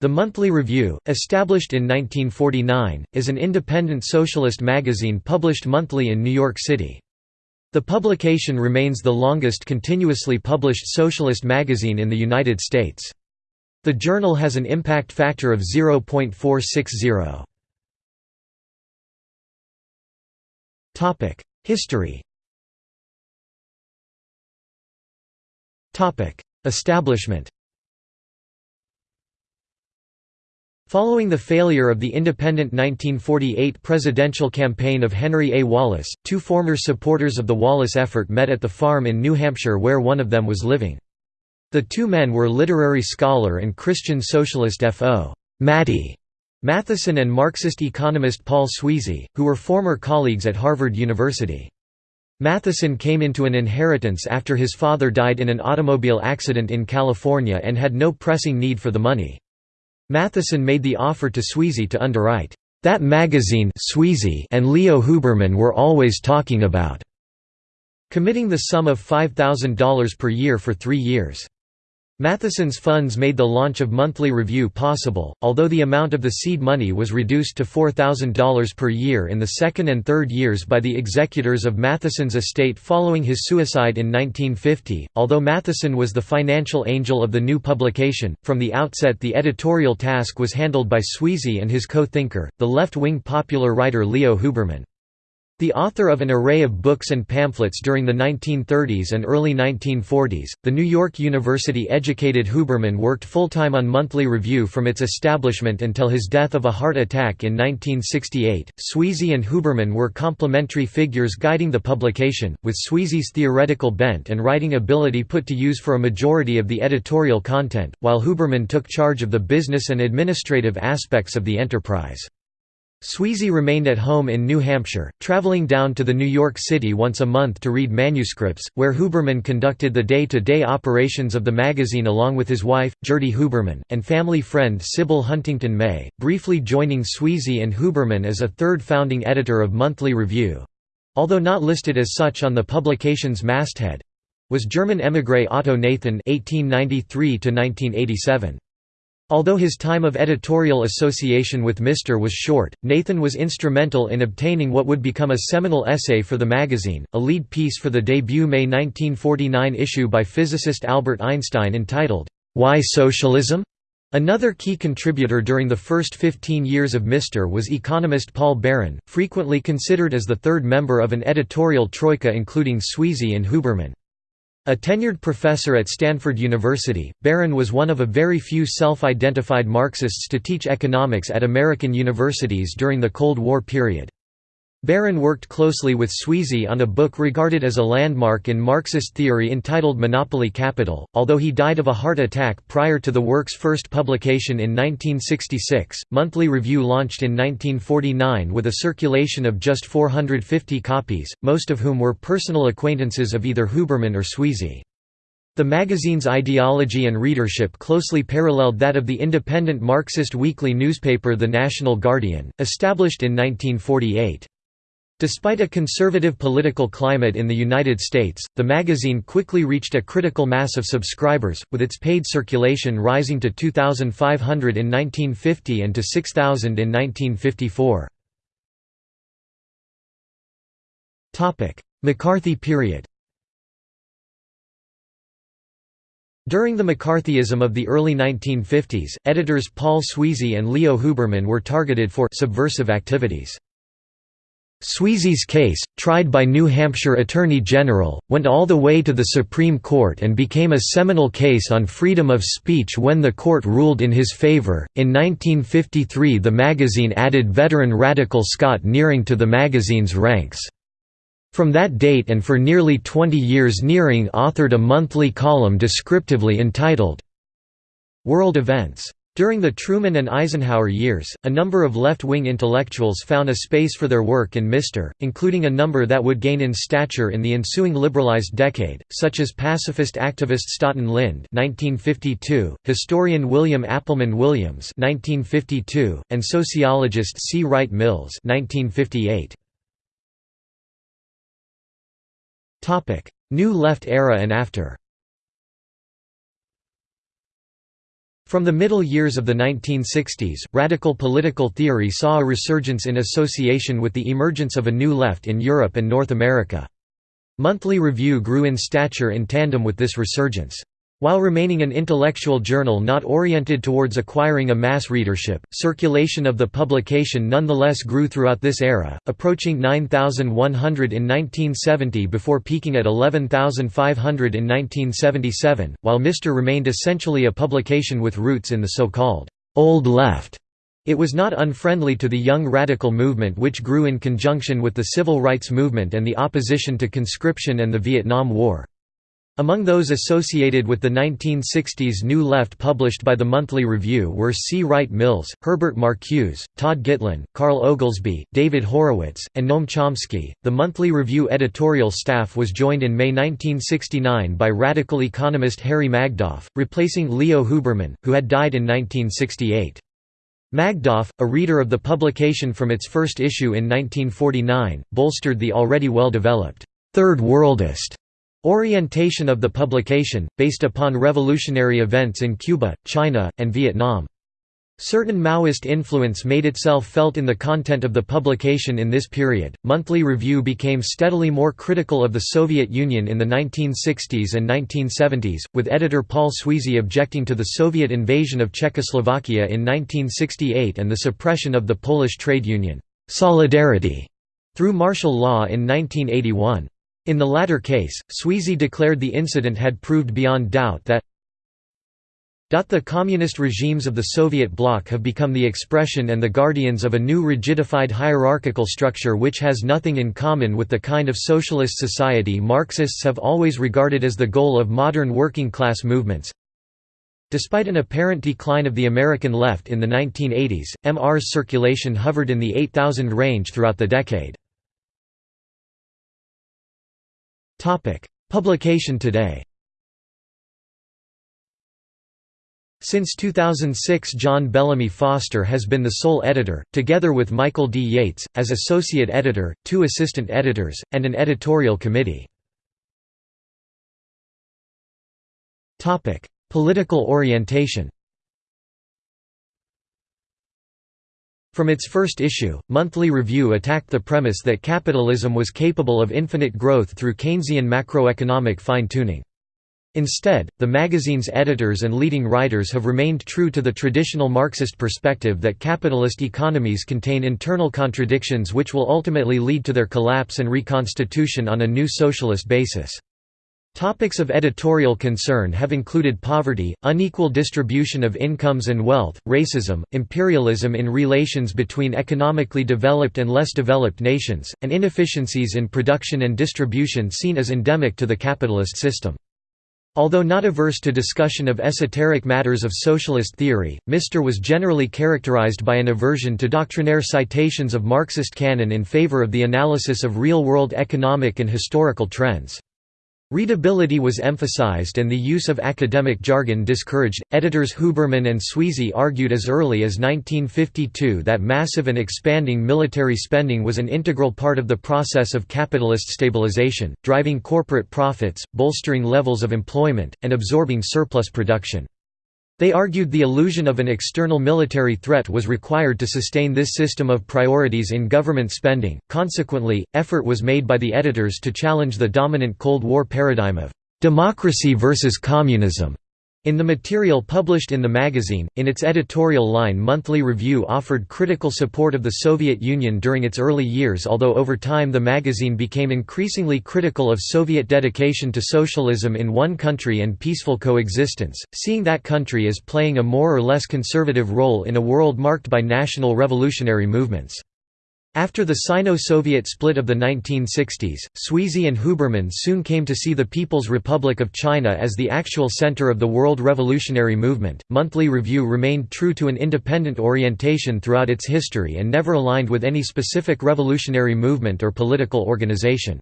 The Monthly Review, established in 1949, is an independent socialist magazine published monthly in New York City. The publication remains the longest continuously published socialist magazine in the United States. The journal has an impact factor of 0.460. History Establishment Following the failure of the independent 1948 presidential campaign of Henry A. Wallace, two former supporters of the Wallace effort met at the farm in New Hampshire where one of them was living. The two men were literary scholar and Christian socialist F.O. Matty Matthiessen and Marxist economist Paul Sweezy, who were former colleagues at Harvard University. Matthiessen came into an inheritance after his father died in an automobile accident in California and had no pressing need for the money. Matthiessen made the offer to Sweezy to underwrite, "...that magazine Sweezy and Leo Huberman were always talking about", committing the sum of $5,000 per year for three years. Matthiessen's funds made the launch of Monthly Review possible, although the amount of the seed money was reduced to $4,000 per year in the second and third years by the executors of Matthiessen's estate following his suicide in 1950. Although Matthiessen was the financial angel of the new publication, from the outset the editorial task was handled by Sweezy and his co-thinker, the left-wing popular writer Leo Huberman. The author of an array of books and pamphlets during the 1930s and early 1940s, the New York University-educated Huberman worked full-time on Monthly Review from its establishment until his death of a heart attack in 1968. Sweezy and Huberman were complementary figures guiding the publication, with Sweezy's theoretical bent and writing ability put to use for a majority of the editorial content, while Huberman took charge of the business and administrative aspects of the enterprise. Sweezy remained at home in New Hampshire, traveling down to the New York City once a month to read manuscripts, where Huberman conducted the day-to-day -day operations of the magazine along with his wife, Gertie Huberman, and family friend Sybil Huntington May, briefly joining Sweezy and Huberman as a third founding editor of Monthly Review—although not listed as such on the publication's masthead—was German émigré Otto Nathan 1893 -1987. Although his time of editorial association with Mr. was short, Nathan was instrumental in obtaining what would become a seminal essay for the magazine, a lead piece for the debut May 1949 issue by physicist Albert Einstein entitled, Why Socialism? Another key contributor during the first 15 years of Mr. was economist Paul Baran, frequently considered as the third member of an editorial troika including Sweezy and Huberman. A tenured professor at Stanford University, Baran was one of a very few self-identified Marxists to teach economics at American universities during the Cold War period. Baran worked closely with Sweezy on a book regarded as a landmark in Marxist theory entitled Monopoly Capital, although he died of a heart attack prior to the work's first publication in 1966. Monthly Review launched in 1949 with a circulation of just 450 copies, most of whom were personal acquaintances of either Huberman or Sweezy. The magazine's ideology and readership closely paralleled that of the independent Marxist weekly newspaper The National Guardian, established in 1948. Despite a conservative political climate in the United States, the magazine quickly reached a critical mass of subscribers, with its paid circulation rising to 2,500 in 1950 and to 6,000 in 1954. McCarthy period During the McCarthyism of the early 1950s, editors Paul Sweezy and Leo Huberman were targeted for subversive activities. Sweezy's case, tried by New Hampshire Attorney General, went all the way to the Supreme Court and became a seminal case on freedom of speech when the court ruled in his favor. In 1953, the magazine added veteran radical Scott Nearing to the magazine's ranks. From that date and for nearly 20 years, Nearing authored a monthly column descriptively entitled World Events. During the Truman and Eisenhower years, a number of left-wing intellectuals found a space for their work in Mr., including a number that would gain in stature in the ensuing liberalized decade, such as pacifist activist Staughton Lynd (1952), historian William Appleman Williams (1952), and sociologist C. Wright Mills (1958). Topic: New Left era and after. From the middle years of the 1960s, radical political theory saw a resurgence in association with the emergence of a new left in Europe and North America. Monthly Review grew in stature in tandem with this resurgence. While remaining an intellectual journal not oriented towards acquiring a mass readership, circulation of the publication nonetheless grew throughout this era, approaching 9,100 in 1970 before peaking at 11,500 in 1977, while Mr. remained essentially a publication with roots in the so-called «old left». It was not unfriendly to the young radical movement which grew in conjunction with the civil rights movement and the opposition to conscription and the Vietnam War. Among those associated with the 1960s New Left published by the Monthly Review were C. Wright Mills, Herbert Marcuse, Todd Gitlin, Carl Oglesby, David Horowitz, and Noam Chomsky. The Monthly Review editorial staff was joined in May 1969 by radical economist Harry Magdoff, replacing Leo Huberman, who had died in 1968. Magdoff, a reader of the publication from its first issue in 1949, bolstered the already well-developed Third Worldist Orientation of the publication, based upon revolutionary events in Cuba, China, and Vietnam. Certain Maoist influence made itself felt in the content of the publication in this period. Monthly Review became steadily more critical of the Soviet Union in the 1960s and 1970s, with editor Paul Sweezy objecting to the Soviet invasion of Czechoslovakia in 1968 and the suppression of the Polish trade union, Solidarity, through martial law in 1981. In the latter case, Sweezy declared the incident had proved beyond doubt that the communist regimes of the Soviet bloc have become the expression and the guardians of a new rigidified hierarchical structure which has nothing in common with the kind of socialist society Marxists have always regarded as the goal of modern working-class movements. Despite an apparent decline of the American left in the 1980s, MR's circulation hovered in the 8,000 range throughout the decade. Publication today. Since 2006 John Bellamy Foster has been the sole editor, together with Michael D. Yates, as associate editor, two assistant editors, and an editorial committee. Political orientation From its first issue, Monthly Review attacked the premise that capitalism was capable of infinite growth through Keynesian macroeconomic fine-tuning. Instead, the magazine's editors and leading writers have remained true to the traditional Marxist perspective that capitalist economies contain internal contradictions which will ultimately lead to their collapse and reconstitution on a new socialist basis. Topics of editorial concern have included poverty, unequal distribution of incomes and wealth, racism, imperialism in relations between economically developed and less developed nations, and inefficiencies in production and distribution seen as endemic to the capitalist system. Although not averse to discussion of esoteric matters of socialist theory, Mr. was generally characterized by an aversion to doctrinaire citations of Marxist canon in favor of the analysis of real-world economic and historical trends. Readability was emphasized and the use of academic jargon discouraged. Editors Huberman and Sweezy argued as early as 1952 that massive and expanding military spending was an integral part of the process of capitalist stabilization, driving corporate profits, bolstering levels of employment, and absorbing surplus production. They argued the illusion of an external military threat was required to sustain this system of priorities in government spending. Consequently, effort was made by the editors to challenge the dominant Cold War paradigm of democracy versus communism in the material published in the magazine, in its editorial line Monthly Review offered critical support of the Soviet Union during its early years although over time the magazine became increasingly critical of Soviet dedication to socialism in one country and peaceful coexistence, seeing that country as playing a more or less conservative role in a world marked by national revolutionary movements. After the Sino-Soviet split of the 1960s, Sweezy and Huberman soon came to see the People's Republic of China as the actual center of the world revolutionary movement. Monthly Review remained true to an independent orientation throughout its history and never aligned with any specific revolutionary movement or political organization.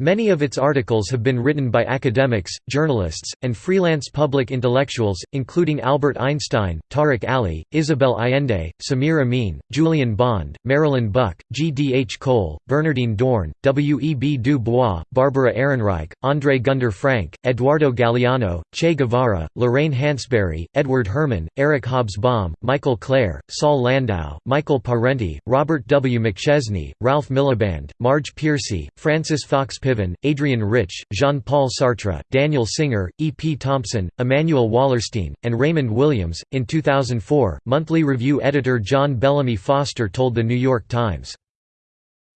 Many of its articles have been written by academics, journalists, and freelance public intellectuals, including Albert Einstein, Tariq Ali, Isabel Allende, Samir Amin, Julian Bond, Marilyn Buck, G. D. H. Cole, Bernardine Dohrn, W. E. B. Du Bois, Barbara Ehrenreich, André Gunder Frank, Eduardo Galeano, Che Guevara, Lorraine Hansberry, Edward Herman, Eric Hobsbawm, Michael Klare, Saul Landau, Michael Parenti, Robert W. McChesney, Ralph Miliband, Marge Piercy, Frances Fox Piven, Adrienne Rich, Jean-Paul Sartre, Daniel Singer, E. P. Thompson, Immanuel Wallerstein, and Raymond Williams. In 2004, Monthly Review editor John Bellamy Foster told The New York Times,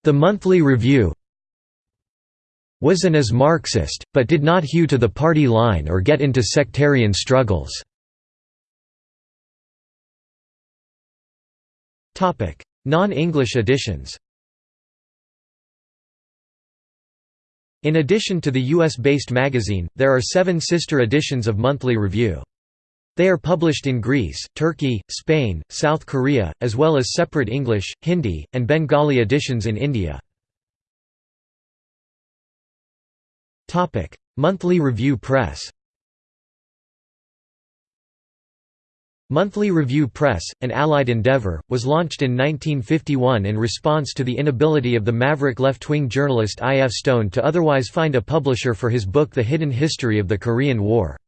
"...the Monthly Review was an as Marxist, but did not hew to the party line or get into sectarian struggles." Non-English editions In addition to the US-based magazine, there are seven sister editions of Monthly Review. They are published in Greece, Turkey, Spain, South Korea, as well as separate English, Hindi, and Bengali editions in India. Monthly Review Press Monthly Review Press, an allied endeavor, was launched in 1951 in response to the inability of the maverick left-wing journalist I. F. Stone to otherwise find a publisher for his book The Hidden History of the Korean War.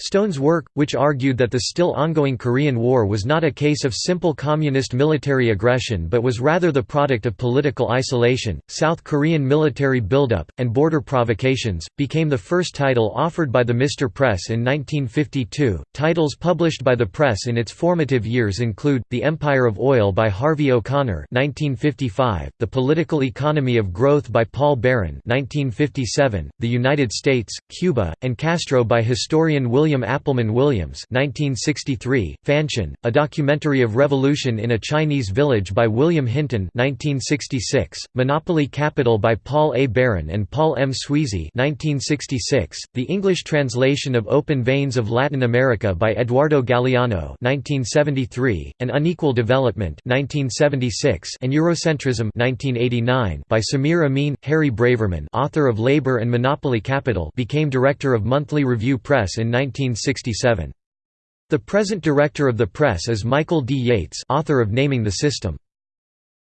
Stone's work, which argued that the still ongoing Korean War was not a case of simple communist military aggression but was rather the product of political isolation, South Korean military buildup, and border provocations, became the first title offered by the Mr. Press in 1952. Titles published by the press in its formative years include The Empire of Oil by Harvey O'Connor (1955), The Political Economy of Growth by Paul Baran (1957), The United States, Cuba, and Castro by historian William William Appleman Williams 1963, Fanshen, a documentary of revolution in a Chinese village by William Hinton 1966, Monopoly Capital by Paul A. Baran and Paul M. Sweezy 1966, the English translation of Open Veins of Latin America by Eduardo Galeano 1973, An Unequal Development 1976, and Eurocentrism 1989 by Samir Amin. Harry Braverman author of Labor and Monopoly Capital became director of Monthly Review Press in 19 1967. The present director of the press is Michael D. Yates author of Naming the System.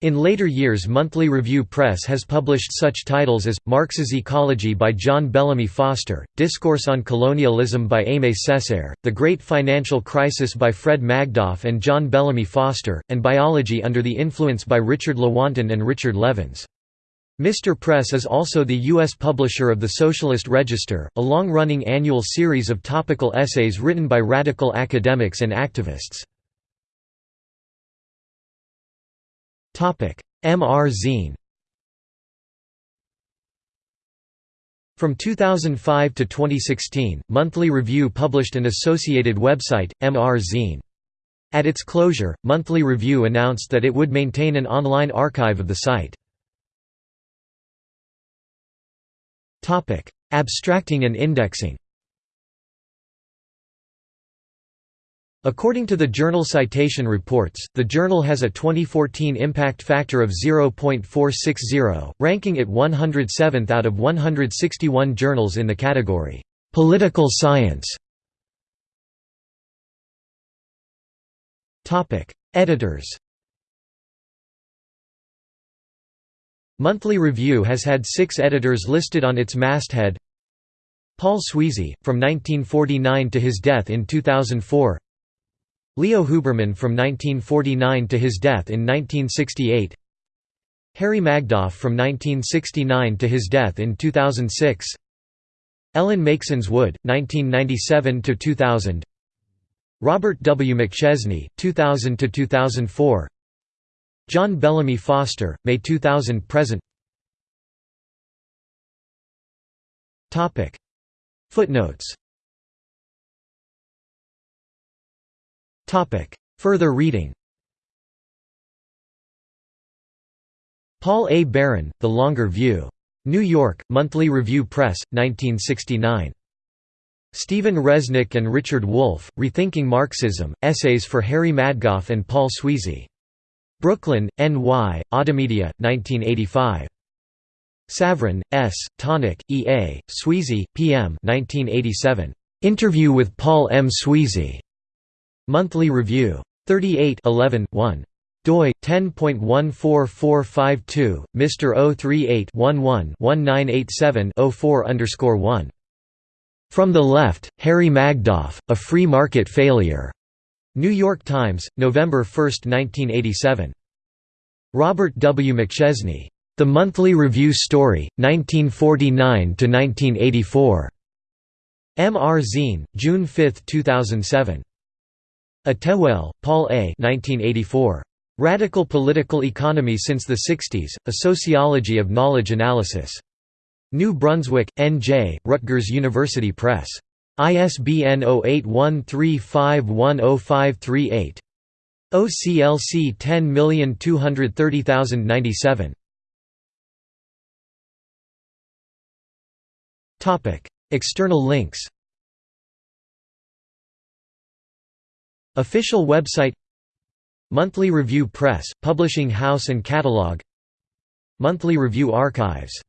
In later years Monthly Review Press has published such titles as, Marx's Ecology by John Bellamy Foster, Discourse on Colonialism by Aimé Césaire, The Great Financial Crisis by Fred Magdoff and John Bellamy Foster, and Biology Under the Influence by Richard Lewontin and Richard Levins. Mr. Press is also the U.S. publisher of the Socialist Register, a long-running annual series of topical essays written by radical academics and activists. MR Zine From 2005 to 2016, Monthly Review published an associated website, MR Zine. At its closure, Monthly Review announced that it would maintain an online archive of the site. Abstracting and indexing. According to the Journal Citation Reports, the journal has a 2014 impact factor of 0.460, ranking it 107th out of 161 journals in the category, "'Political Science". Editors Monthly Review has had six editors listed on its masthead. Paul Sweezy, from 1949 to his death in 2004 Leo Huberman from 1949 to his death in 1968 Harry Magdoff from 1969 to his death in 2006 Ellen Meiksins Wood, 1997–2000 Robert W. McChesney, 2000–2004 John Bellamy Foster, May 2000 present Footnotes Further reading Paul A. Baran, The Longer View. New York, Monthly Review Press, 1969. Stephen Resnick and Richard Wolff, Rethinking Marxism, Essays for Harry Magdoff and Paul Sweezy. Brooklyn, N.Y., Automedia, 1985. Savran, S., Tonak, E. A., Sweezy, P. M. 1987. Interview with Paul M. Sweezy. Monthly Review. 38 11, 1 doi 10.14452 Mr. 038 11 1987 04 1 From the Left, Harry Magdoff, A Free Market Failure. New York Times, November 1, 1987. Robert W. McChesney. The Monthly Review Story, 1949–1984. M. R. Zine, June 5, 2007. Attewell, Paul A. 1984. Radical Political Economy Since the 60s, A Sociology of Knowledge Analysis. New Brunswick, N.J., Rutgers University Press. ISBN 0813510538. OCLC 10230097. Topic: External links Official website Monthly Review Press, Publishing House and Catalog Monthly Review Archives